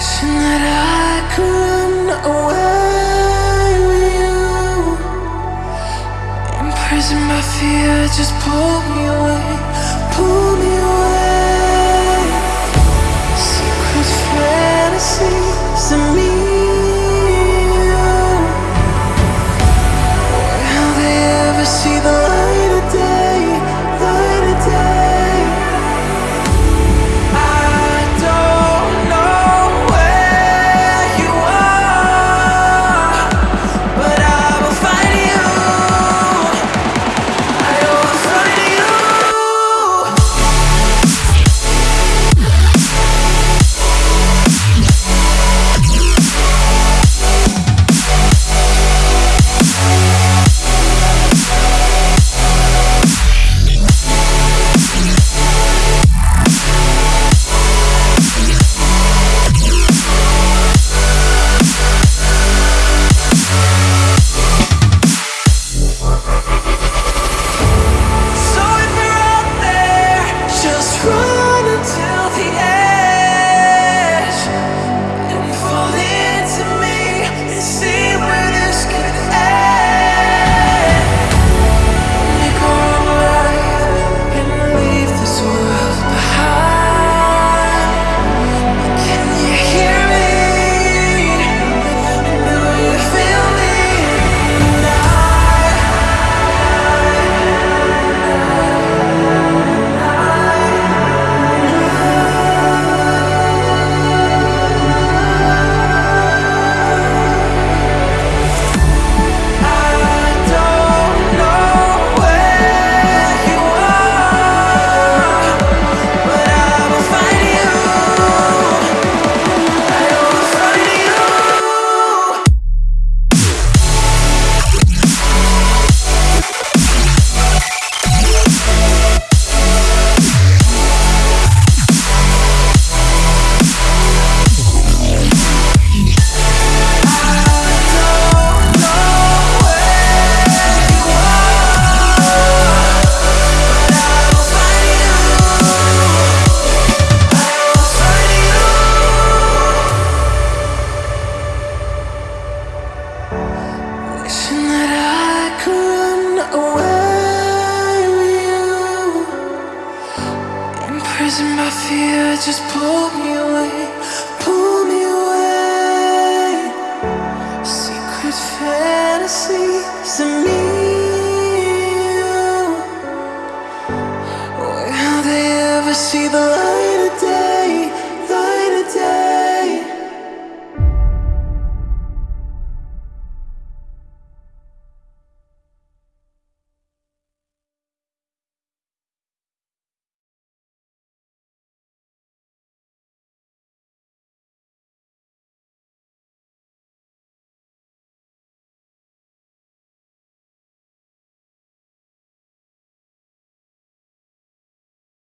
Wishing that I could run away with you. Imprisoned by fear, just pull me away, pull me away. Wishing that I could run away with you. Imprisoned by fear, just pull me away.